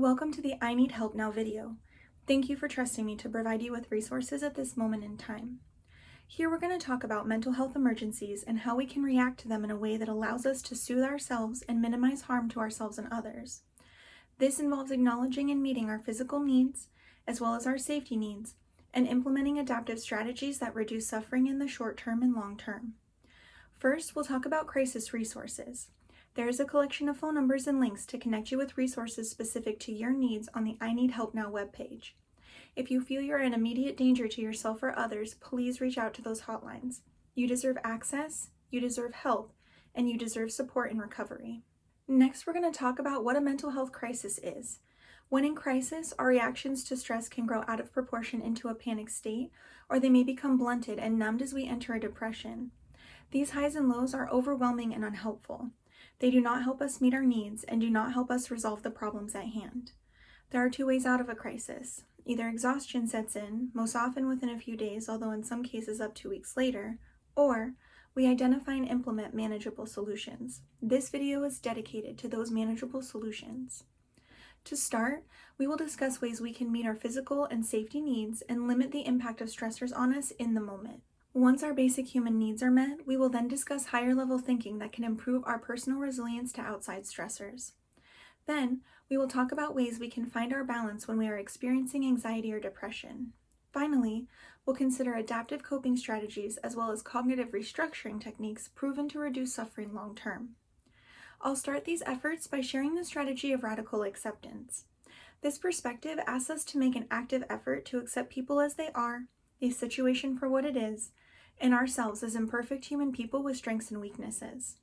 Welcome to the I Need Help Now video. Thank you for trusting me to provide you with resources at this moment in time. Here we're going to talk about mental health emergencies and how we can react to them in a way that allows us to soothe ourselves and minimize harm to ourselves and others. This involves acknowledging and meeting our physical needs, as well as our safety needs, and implementing adaptive strategies that reduce suffering in the short term and long term. First, we'll talk about crisis resources. There is a collection of phone numbers and links to connect you with resources specific to your needs on the I Need Help Now webpage. If you feel you're in immediate danger to yourself or others, please reach out to those hotlines. You deserve access, you deserve help, and you deserve support in recovery. Next, we're going to talk about what a mental health crisis is. When in crisis, our reactions to stress can grow out of proportion into a panic state, or they may become blunted and numbed as we enter a depression. These highs and lows are overwhelming and unhelpful. They do not help us meet our needs and do not help us resolve the problems at hand. There are two ways out of a crisis. Either exhaustion sets in, most often within a few days, although in some cases up to weeks later, or we identify and implement manageable solutions. This video is dedicated to those manageable solutions. To start, we will discuss ways we can meet our physical and safety needs and limit the impact of stressors on us in the moment. Once our basic human needs are met, we will then discuss higher level thinking that can improve our personal resilience to outside stressors. Then, we will talk about ways we can find our balance when we are experiencing anxiety or depression. Finally, we'll consider adaptive coping strategies as well as cognitive restructuring techniques proven to reduce suffering long term. I'll start these efforts by sharing the strategy of radical acceptance. This perspective asks us to make an active effort to accept people as they are, a situation for what it is, and ourselves as imperfect human people with strengths and weaknesses.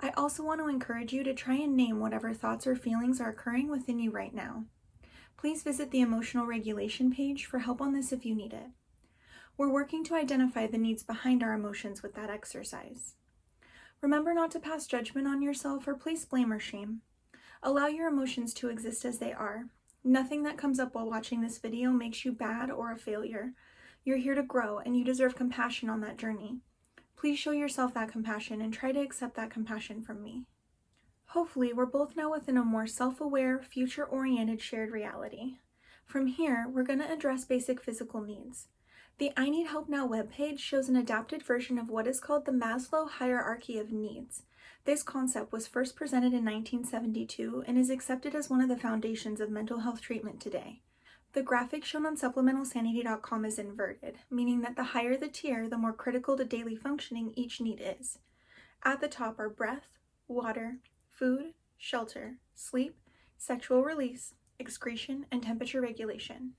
I also want to encourage you to try and name whatever thoughts or feelings are occurring within you right now. Please visit the emotional regulation page for help on this if you need it. We're working to identify the needs behind our emotions with that exercise. Remember not to pass judgment on yourself or place blame or shame. Allow your emotions to exist as they are. Nothing that comes up while watching this video makes you bad or a failure, you're here to grow and you deserve compassion on that journey. Please show yourself that compassion and try to accept that compassion from me. Hopefully, we're both now within a more self-aware, future-oriented shared reality. From here, we're going to address basic physical needs. The I Need Help Now webpage shows an adapted version of what is called the Maslow hierarchy of needs. This concept was first presented in 1972 and is accepted as one of the foundations of mental health treatment today. The graphic shown on supplementalsanity.com is inverted, meaning that the higher the tier, the more critical to daily functioning each need is. At the top are breath, water, food, shelter, sleep, sexual release, excretion, and temperature regulation.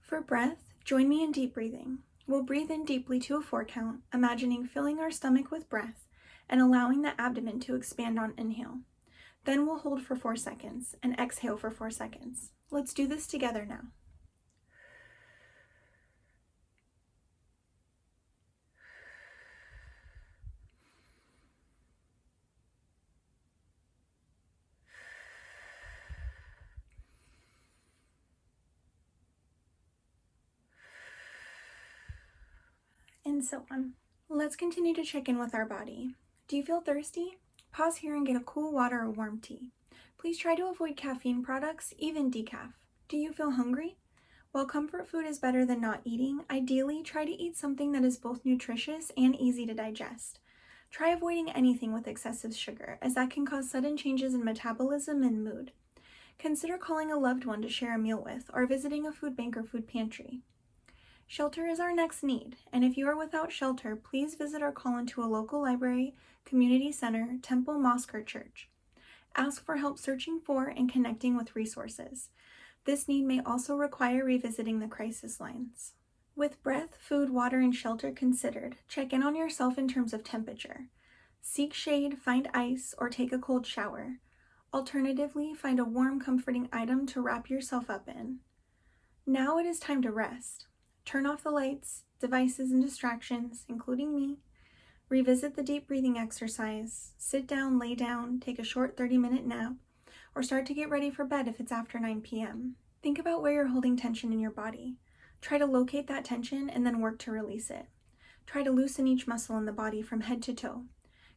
For breath, join me in deep breathing. We'll breathe in deeply to a four count, imagining filling our stomach with breath and allowing the abdomen to expand on inhale. Then we'll hold for four seconds and exhale for four seconds. Let's do this together now. So on. Let's continue to check in with our body. Do you feel thirsty? Pause here and get a cool water or warm tea. Please try to avoid caffeine products, even decaf. Do you feel hungry? While comfort food is better than not eating, ideally try to eat something that is both nutritious and easy to digest. Try avoiding anything with excessive sugar, as that can cause sudden changes in metabolism and mood. Consider calling a loved one to share a meal with, or visiting a food bank or food pantry. Shelter is our next need, and if you are without shelter, please visit or call into a local library, community center, temple, mosque, or church. Ask for help searching for and connecting with resources. This need may also require revisiting the crisis lines. With breath, food, water, and shelter considered, check in on yourself in terms of temperature. Seek shade, find ice, or take a cold shower. Alternatively, find a warm, comforting item to wrap yourself up in. Now it is time to rest. Turn off the lights, devices, and distractions, including me. Revisit the deep breathing exercise. Sit down, lay down, take a short 30 minute nap, or start to get ready for bed if it's after 9 p.m. Think about where you're holding tension in your body. Try to locate that tension and then work to release it. Try to loosen each muscle in the body from head to toe.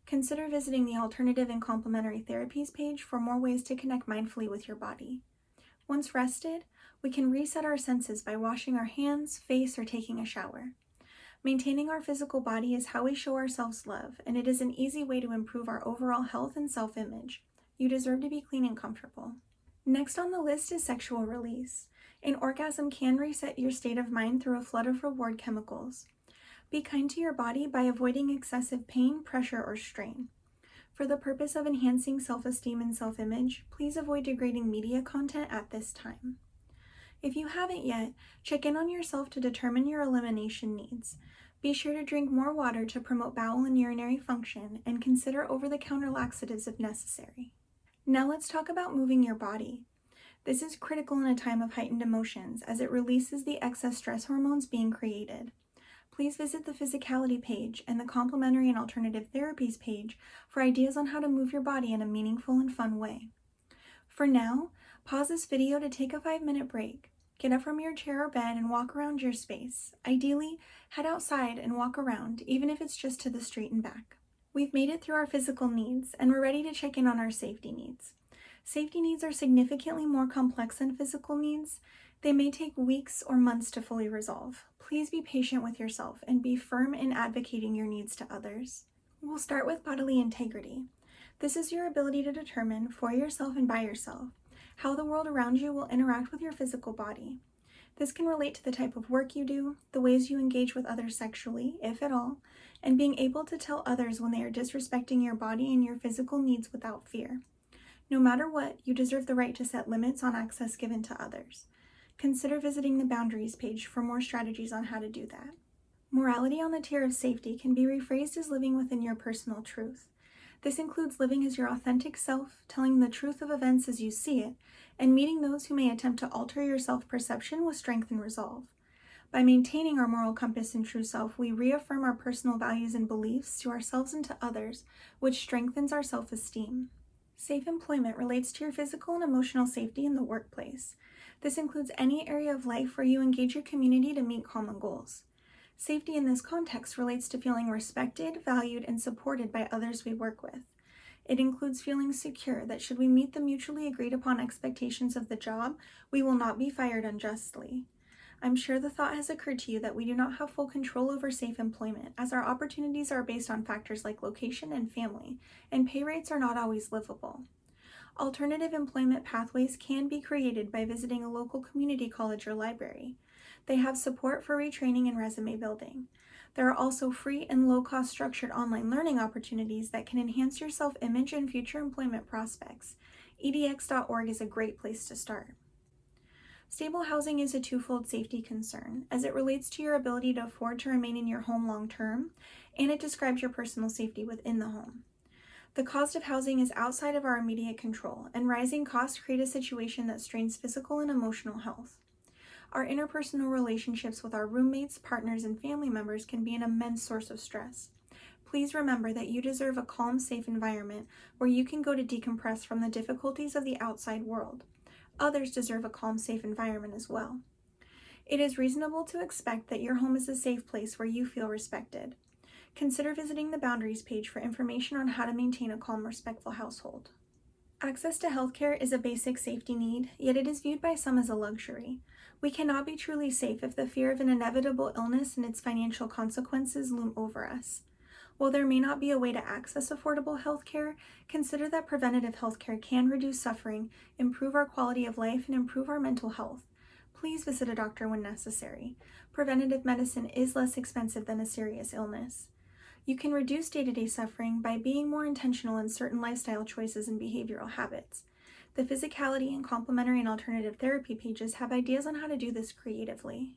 Consider visiting the Alternative and Complementary Therapies page for more ways to connect mindfully with your body. Once rested, we can reset our senses by washing our hands, face, or taking a shower. Maintaining our physical body is how we show ourselves love, and it is an easy way to improve our overall health and self image. You deserve to be clean and comfortable. Next on the list is sexual release. An orgasm can reset your state of mind through a flood of reward chemicals. Be kind to your body by avoiding excessive pain, pressure, or strain. For the purpose of enhancing self-esteem and self-image, please avoid degrading media content at this time. If you haven't yet, check in on yourself to determine your elimination needs. Be sure to drink more water to promote bowel and urinary function and consider over-the-counter laxatives if necessary. Now let's talk about moving your body. This is critical in a time of heightened emotions as it releases the excess stress hormones being created. Please visit the physicality page and the complementary and alternative therapies page for ideas on how to move your body in a meaningful and fun way. For now, Pause this video to take a 5 minute break. Get up from your chair or bed and walk around your space. Ideally, head outside and walk around, even if it's just to the street and back. We've made it through our physical needs, and we're ready to check in on our safety needs. Safety needs are significantly more complex than physical needs. They may take weeks or months to fully resolve. Please be patient with yourself and be firm in advocating your needs to others. We'll start with bodily integrity. This is your ability to determine for yourself and by yourself how the world around you will interact with your physical body. This can relate to the type of work you do, the ways you engage with others sexually, if at all, and being able to tell others when they are disrespecting your body and your physical needs without fear. No matter what, you deserve the right to set limits on access given to others. Consider visiting the boundaries page for more strategies on how to do that. Morality on the tier of safety can be rephrased as living within your personal truth. This includes living as your authentic self, telling the truth of events as you see it, and meeting those who may attempt to alter your self-perception with strength and resolve. By maintaining our moral compass and true self, we reaffirm our personal values and beliefs to ourselves and to others, which strengthens our self-esteem. Safe employment relates to your physical and emotional safety in the workplace. This includes any area of life where you engage your community to meet common goals. Safety in this context relates to feeling respected, valued, and supported by others we work with. It includes feeling secure that should we meet the mutually agreed upon expectations of the job, we will not be fired unjustly. I'm sure the thought has occurred to you that we do not have full control over safe employment, as our opportunities are based on factors like location and family, and pay rates are not always livable. Alternative employment pathways can be created by visiting a local community college or library. They have support for retraining and resume building. There are also free and low-cost structured online learning opportunities that can enhance your self-image and future employment prospects. edx.org is a great place to start. Stable housing is a twofold safety concern, as it relates to your ability to afford to remain in your home long term, and it describes your personal safety within the home. The cost of housing is outside of our immediate control, and rising costs create a situation that strains physical and emotional health. Our interpersonal relationships with our roommates, partners, and family members can be an immense source of stress. Please remember that you deserve a calm, safe environment where you can go to decompress from the difficulties of the outside world. Others deserve a calm, safe environment as well. It is reasonable to expect that your home is a safe place where you feel respected. Consider visiting the Boundaries page for information on how to maintain a calm, respectful household. Access to healthcare is a basic safety need, yet it is viewed by some as a luxury. We cannot be truly safe if the fear of an inevitable illness and its financial consequences loom over us. While there may not be a way to access affordable healthcare, consider that preventative healthcare can reduce suffering, improve our quality of life, and improve our mental health. Please visit a doctor when necessary. Preventative medicine is less expensive than a serious illness. You can reduce day-to-day -day suffering by being more intentional in certain lifestyle choices and behavioral habits. The physicality and complementary and alternative therapy pages have ideas on how to do this creatively.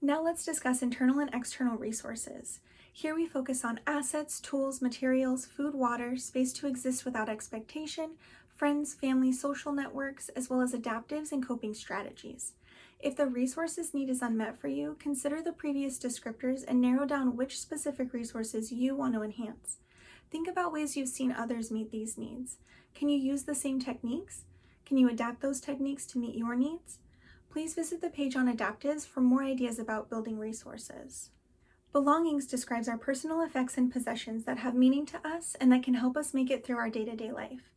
Now let's discuss internal and external resources. Here we focus on assets, tools, materials, food, water, space to exist without expectation, friends, family, social networks, as well as adaptives and coping strategies. If the resources need is unmet for you, consider the previous descriptors and narrow down which specific resources you want to enhance. Think about ways you've seen others meet these needs. Can you use the same techniques? Can you adapt those techniques to meet your needs? Please visit the page on adaptives for more ideas about building resources. Belongings describes our personal effects and possessions that have meaning to us and that can help us make it through our day-to-day -day life.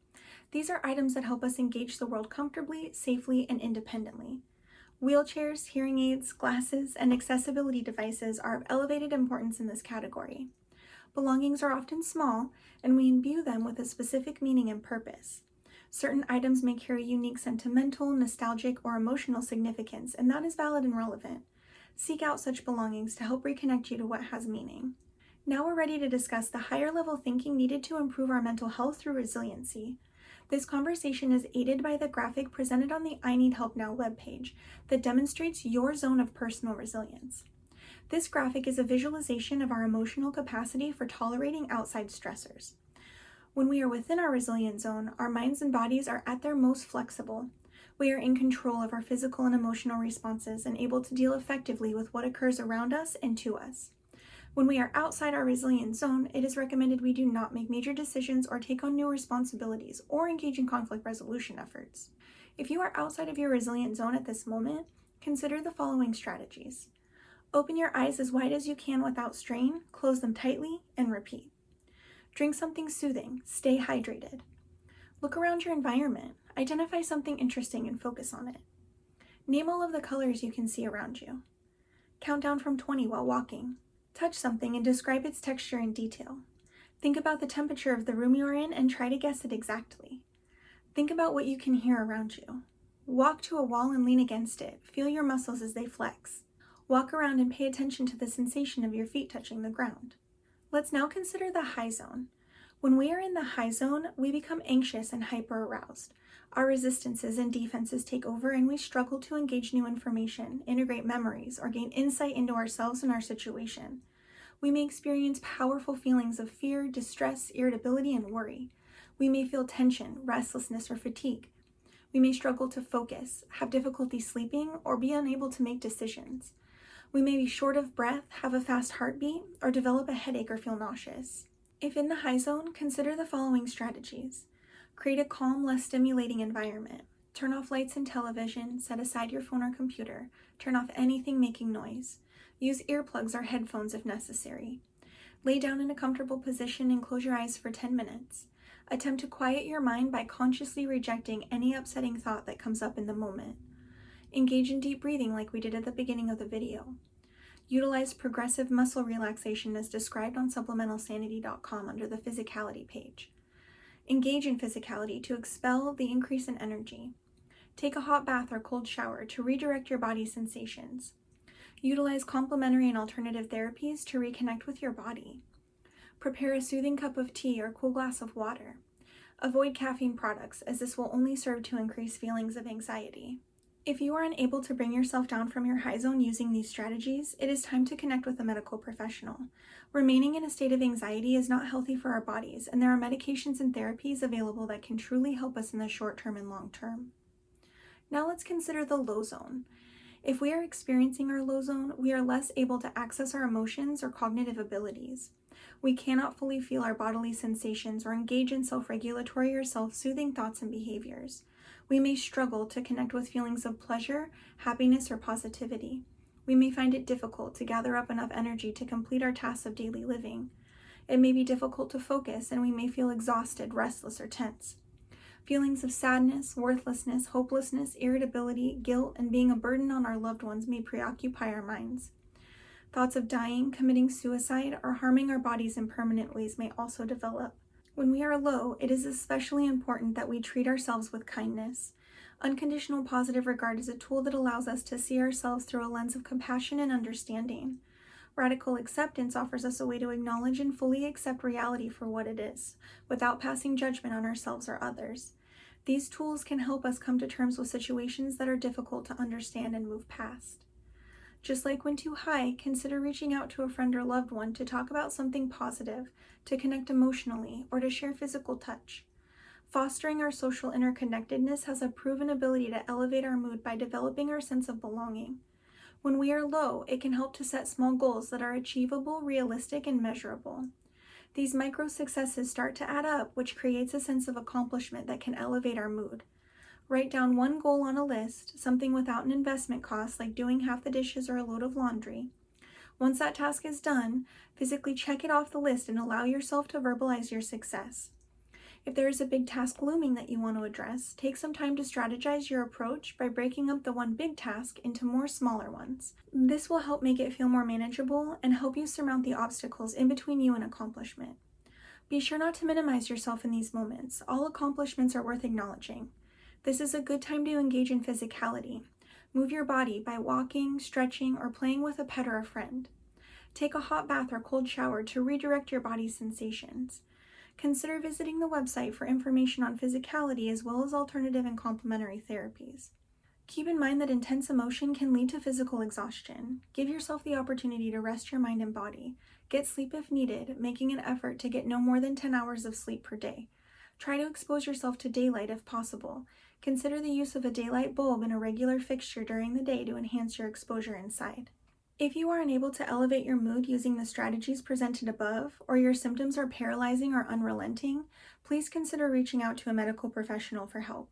These are items that help us engage the world comfortably, safely, and independently. Wheelchairs, hearing aids, glasses, and accessibility devices are of elevated importance in this category. Belongings are often small, and we imbue them with a specific meaning and purpose. Certain items may carry unique sentimental, nostalgic, or emotional significance, and that is valid and relevant. Seek out such belongings to help reconnect you to what has meaning. Now we're ready to discuss the higher level thinking needed to improve our mental health through resiliency. This conversation is aided by the graphic presented on the I Need Help Now webpage that demonstrates your zone of personal resilience. This graphic is a visualization of our emotional capacity for tolerating outside stressors. When we are within our resilient zone, our minds and bodies are at their most flexible. We are in control of our physical and emotional responses and able to deal effectively with what occurs around us and to us. When we are outside our resilient zone, it is recommended we do not make major decisions or take on new responsibilities or engage in conflict resolution efforts. If you are outside of your resilient zone at this moment, consider the following strategies. Open your eyes as wide as you can without strain, close them tightly, and repeat. Drink something soothing, stay hydrated. Look around your environment, identify something interesting and focus on it. Name all of the colors you can see around you. Count down from 20 while walking. Touch something and describe its texture in detail. Think about the temperature of the room you are in and try to guess it exactly. Think about what you can hear around you. Walk to a wall and lean against it. Feel your muscles as they flex. Walk around and pay attention to the sensation of your feet touching the ground. Let's now consider the high zone. When we are in the high zone, we become anxious and hyper-aroused. Our resistances and defenses take over and we struggle to engage new information, integrate memories, or gain insight into ourselves and our situation. We may experience powerful feelings of fear, distress, irritability, and worry. We may feel tension, restlessness, or fatigue. We may struggle to focus, have difficulty sleeping, or be unable to make decisions. We may be short of breath, have a fast heartbeat, or develop a headache or feel nauseous. If in the high zone, consider the following strategies. Create a calm, less stimulating environment. Turn off lights and television, set aside your phone or computer, turn off anything making noise. Use earplugs or headphones if necessary. Lay down in a comfortable position and close your eyes for 10 minutes. Attempt to quiet your mind by consciously rejecting any upsetting thought that comes up in the moment. Engage in deep breathing like we did at the beginning of the video. Utilize progressive muscle relaxation as described on supplementalsanity.com under the physicality page. Engage in physicality to expel the increase in energy. Take a hot bath or cold shower to redirect your body's sensations. Utilize complementary and alternative therapies to reconnect with your body. Prepare a soothing cup of tea or cool glass of water. Avoid caffeine products as this will only serve to increase feelings of anxiety. If you are unable to bring yourself down from your high zone using these strategies, it is time to connect with a medical professional. Remaining in a state of anxiety is not healthy for our bodies, and there are medications and therapies available that can truly help us in the short term and long term. Now let's consider the low zone. If we are experiencing our low zone, we are less able to access our emotions or cognitive abilities. We cannot fully feel our bodily sensations or engage in self-regulatory or self-soothing thoughts and behaviors we may struggle to connect with feelings of pleasure, happiness, or positivity. We may find it difficult to gather up enough energy to complete our tasks of daily living. It may be difficult to focus and we may feel exhausted, restless, or tense. Feelings of sadness, worthlessness, hopelessness, irritability, guilt, and being a burden on our loved ones may preoccupy our minds. Thoughts of dying, committing suicide, or harming our bodies in permanent ways may also develop. When we are low, it is especially important that we treat ourselves with kindness. Unconditional positive regard is a tool that allows us to see ourselves through a lens of compassion and understanding. Radical acceptance offers us a way to acknowledge and fully accept reality for what it is, without passing judgment on ourselves or others. These tools can help us come to terms with situations that are difficult to understand and move past. Just like when too high, consider reaching out to a friend or loved one to talk about something positive, to connect emotionally, or to share physical touch. Fostering our social interconnectedness has a proven ability to elevate our mood by developing our sense of belonging. When we are low, it can help to set small goals that are achievable, realistic, and measurable. These micro successes start to add up, which creates a sense of accomplishment that can elevate our mood. Write down one goal on a list, something without an investment cost like doing half the dishes or a load of laundry. Once that task is done, physically check it off the list and allow yourself to verbalize your success. If there is a big task looming that you want to address, take some time to strategize your approach by breaking up the one big task into more smaller ones. This will help make it feel more manageable and help you surmount the obstacles in between you and accomplishment. Be sure not to minimize yourself in these moments. All accomplishments are worth acknowledging. This is a good time to engage in physicality. Move your body by walking, stretching, or playing with a pet or a friend. Take a hot bath or cold shower to redirect your body's sensations. Consider visiting the website for information on physicality as well as alternative and complementary therapies. Keep in mind that intense emotion can lead to physical exhaustion. Give yourself the opportunity to rest your mind and body. Get sleep if needed, making an effort to get no more than 10 hours of sleep per day. Try to expose yourself to daylight if possible. Consider the use of a daylight bulb in a regular fixture during the day to enhance your exposure inside. If you are unable to elevate your mood using the strategies presented above, or your symptoms are paralyzing or unrelenting, please consider reaching out to a medical professional for help.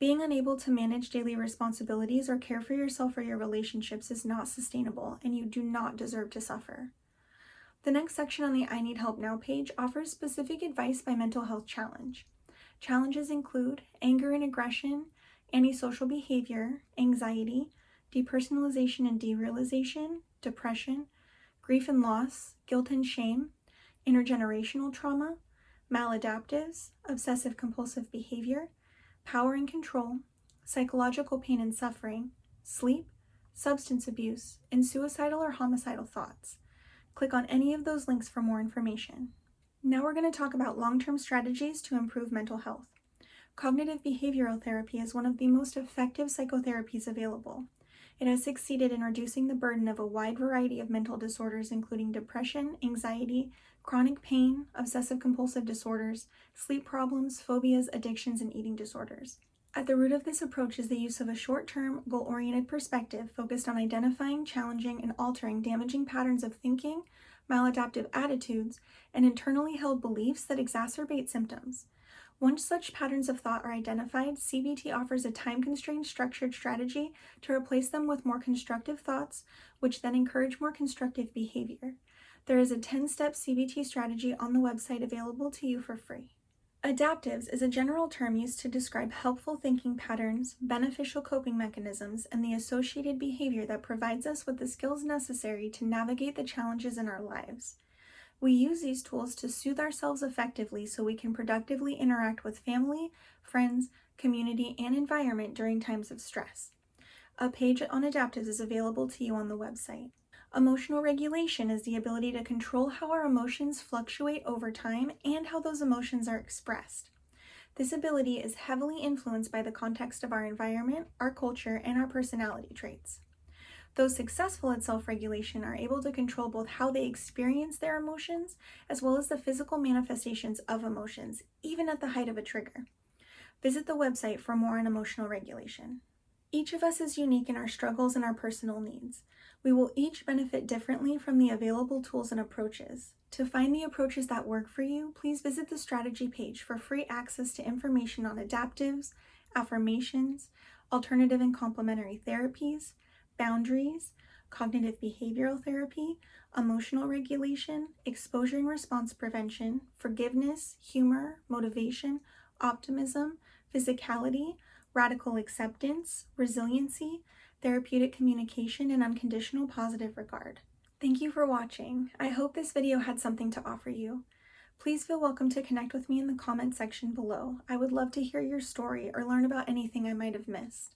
Being unable to manage daily responsibilities or care for yourself or your relationships is not sustainable, and you do not deserve to suffer. The next section on the I Need Help Now page offers specific advice by mental health challenge. Challenges include anger and aggression, antisocial behavior, anxiety, depersonalization and derealization, depression, grief and loss, guilt and shame, intergenerational trauma, maladaptives, obsessive compulsive behavior, power and control, psychological pain and suffering, sleep, substance abuse, and suicidal or homicidal thoughts. Click on any of those links for more information. Now we're going to talk about long-term strategies to improve mental health. Cognitive behavioral therapy is one of the most effective psychotherapies available. It has succeeded in reducing the burden of a wide variety of mental disorders including depression, anxiety, chronic pain, obsessive-compulsive disorders, sleep problems, phobias, addictions, and eating disorders. At the root of this approach is the use of a short-term, goal-oriented perspective focused on identifying, challenging, and altering damaging patterns of thinking, maladaptive attitudes, and internally held beliefs that exacerbate symptoms. Once such patterns of thought are identified, CBT offers a time-constrained structured strategy to replace them with more constructive thoughts, which then encourage more constructive behavior. There is a 10-step CBT strategy on the website available to you for free. Adaptives is a general term used to describe helpful thinking patterns, beneficial coping mechanisms, and the associated behavior that provides us with the skills necessary to navigate the challenges in our lives. We use these tools to soothe ourselves effectively so we can productively interact with family, friends, community, and environment during times of stress. A page on adaptives is available to you on the website. Emotional regulation is the ability to control how our emotions fluctuate over time and how those emotions are expressed. This ability is heavily influenced by the context of our environment, our culture, and our personality traits. Those successful at self-regulation are able to control both how they experience their emotions as well as the physical manifestations of emotions, even at the height of a trigger. Visit the website for more on emotional regulation. Each of us is unique in our struggles and our personal needs. We will each benefit differently from the available tools and approaches. To find the approaches that work for you, please visit the strategy page for free access to information on adaptives, affirmations, alternative and complementary therapies, boundaries, cognitive behavioral therapy, emotional regulation, exposure and response prevention, forgiveness, humor, motivation, optimism, physicality, radical acceptance, resiliency, therapeutic communication, and unconditional positive regard. Thank you for watching. I hope this video had something to offer you. Please feel welcome to connect with me in the comment section below. I would love to hear your story or learn about anything I might have missed.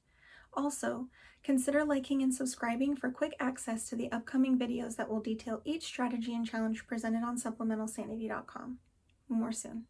Also, consider liking and subscribing for quick access to the upcoming videos that will detail each strategy and challenge presented on supplementalsanity.com. More soon.